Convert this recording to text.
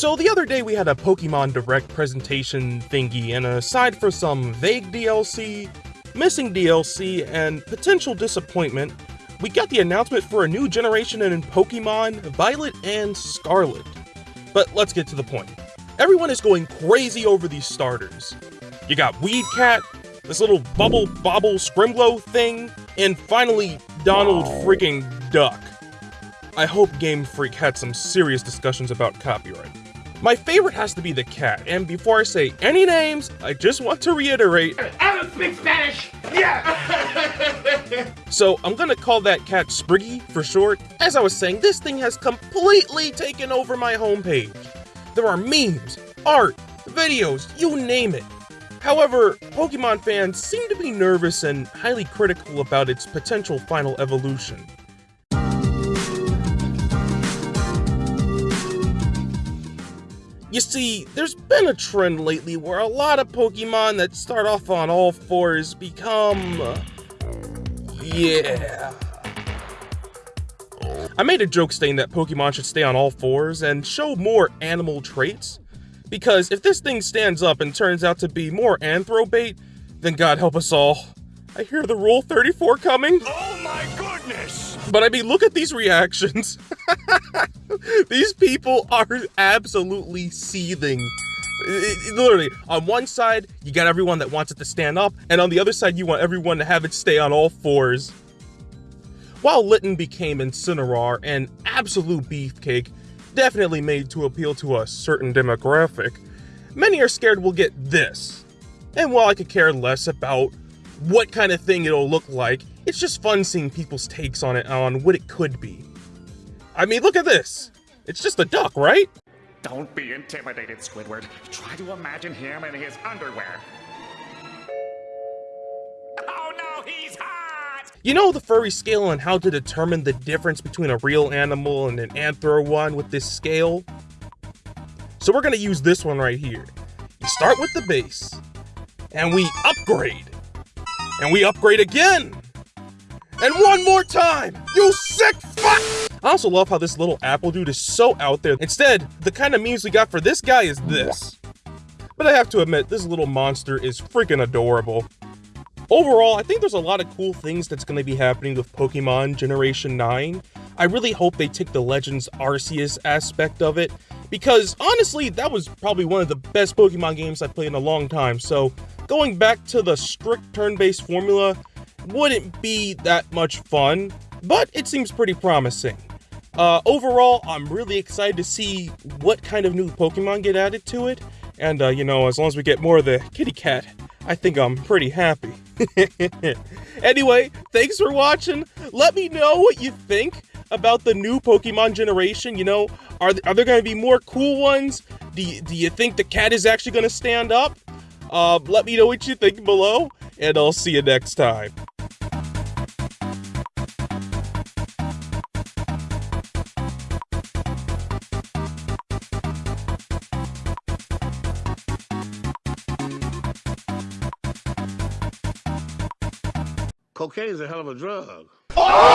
So the other day we had a Pokemon Direct presentation thingy, and aside for some vague DLC, missing DLC, and potential disappointment, we got the announcement for a new generation in Pokemon Violet and Scarlet. But let's get to the point. Everyone is going crazy over these starters. You got Weedcat, this little bubble bobble scrimlow thing, and finally Donald freaking Duck. I hope Game Freak had some serious discussions about copyright. My favorite has to be the cat, and before I say any names, I just want to reiterate. I don't speak Spanish! Yeah! so I'm gonna call that cat Spriggy for short. As I was saying, this thing has completely taken over my homepage. There are memes, art, videos, you name it. However, Pokemon fans seem to be nervous and highly critical about its potential final evolution. You see, there's been a trend lately where a lot of Pokemon that start off on all fours become... Yeah... I made a joke saying that Pokemon should stay on all fours and show more animal traits, because if this thing stands up and turns out to be more Anthrobait, then God help us all. I hear the Rule 34 coming. Oh my goodness! But I mean, look at these reactions. These people are absolutely seething. It, it, literally, on one side, you got everyone that wants it to stand up, and on the other side, you want everyone to have it stay on all fours. While Litten became Incineroar, an absolute beefcake, definitely made to appeal to a certain demographic, many are scared we'll get this. And while I could care less about what kind of thing it'll look like, it's just fun seeing people's takes on it on what it could be. I mean, look at this. It's just a duck, right? Don't be intimidated, Squidward. Try to imagine him in his underwear. Oh no, he's hot! You know the furry scale and how to determine the difference between a real animal and an anthro one with this scale? So we're gonna use this one right here. You start with the base, and we upgrade. And we upgrade again! And one more time! You sick fuck! I also love how this little apple dude is so out there. Instead, the kind of memes we got for this guy is this. But I have to admit, this little monster is freaking adorable. Overall, I think there's a lot of cool things that's going to be happening with Pokemon Generation 9. I really hope they take the Legends Arceus aspect of it, because honestly, that was probably one of the best Pokemon games I've played in a long time, so going back to the strict turn-based formula wouldn't be that much fun, but it seems pretty promising. Uh, overall, I'm really excited to see what kind of new Pokemon get added to it, and uh, you know, as long as we get more of the kitty cat, I think I'm pretty happy. anyway, thanks for watching. Let me know what you think about the new Pokemon generation. You know, are, th are there going to be more cool ones? Do you, do you think the cat is actually going to stand up? Uh, let me know what you think below, and I'll see you next time. Cocaine is a hell of a drug.